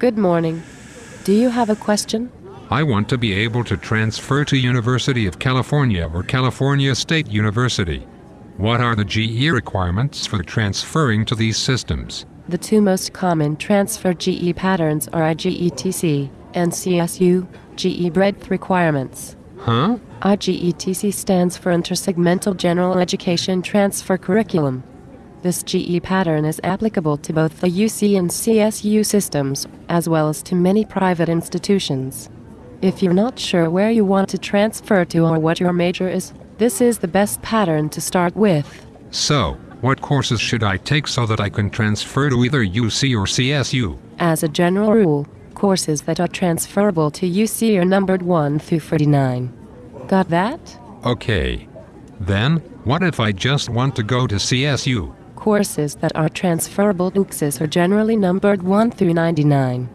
Good morning. Do you have a question? I want to be able to transfer to University of California or California State University. What are the GE requirements for transferring to these systems? The two most common transfer GE patterns are IGETC and CSU, GE breadth requirements. Huh? IGETC stands for Intersegmental General Education Transfer Curriculum. This GE pattern is applicable to both the UC and CSU systems, as well as to many private institutions. If you're not sure where you want to transfer to or what your major is, this is the best pattern to start with. So, what courses should I take so that I can transfer to either UC or CSU? As a general rule, courses that are transferable to UC are numbered 1 through 49. Got that? Okay. Then, what if I just want to go to CSU? Courses that are transferable to UCSIS are generally numbered 1 through 99.